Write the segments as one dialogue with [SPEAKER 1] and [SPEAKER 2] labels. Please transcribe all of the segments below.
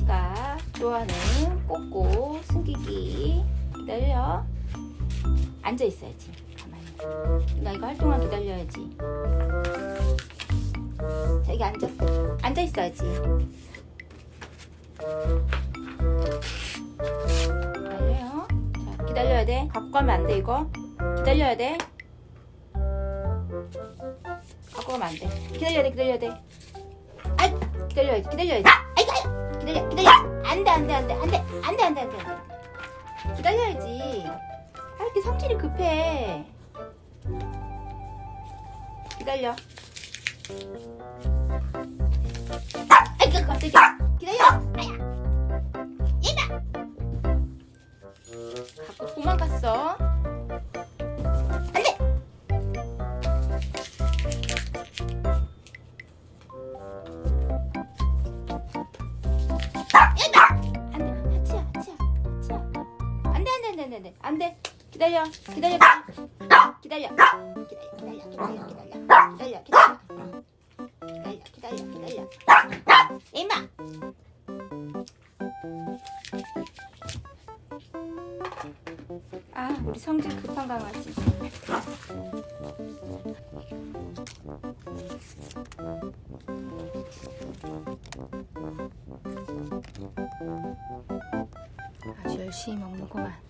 [SPEAKER 1] 치치가 좋아하는 꼬꼬 숨기기 기다려. 앉아 있어야지 가만히. 나 이거 할 동안 기다려야지. 자 여기 앉아 앉아 있어야지. 기다려요. 자 기다려야 돼. 갖고 가면 안 돼 이거? 기다려야 돼. 갖고 가면 안 돼. 기다려야 돼 기다려야 돼. 아이 기다려야지 기다려야지. 아이고 기다려 기다려. 안돼 안돼 안돼 안돼 안돼 안돼 안돼 기다려야지. 아 이렇게 성질이 급해? 기다려. 아이고 깜짝이야 기다려. 아야. 얘가 갖고 도망갔어 기다려 기다려 기다려 기다려 기다려 기다려 기다려 기다려 기다려 기다려 기다려 이마 아 우리 성질 급한 강아지 아주 열심히 먹는구만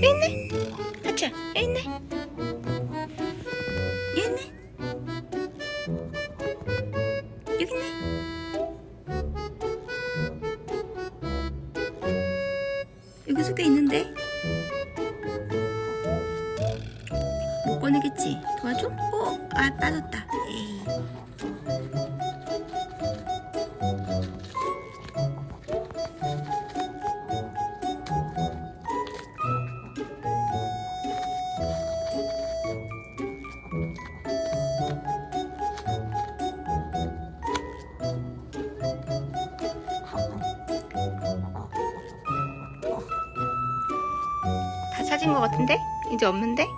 [SPEAKER 1] 있네 아차 여기 있네 여기 있네 여기 있네 여기 속에 있는데 못 꺼내겠지 도와줘? 어? 아 빠졌다 에이. 다 찾은 것 같은데? 이제 없는데?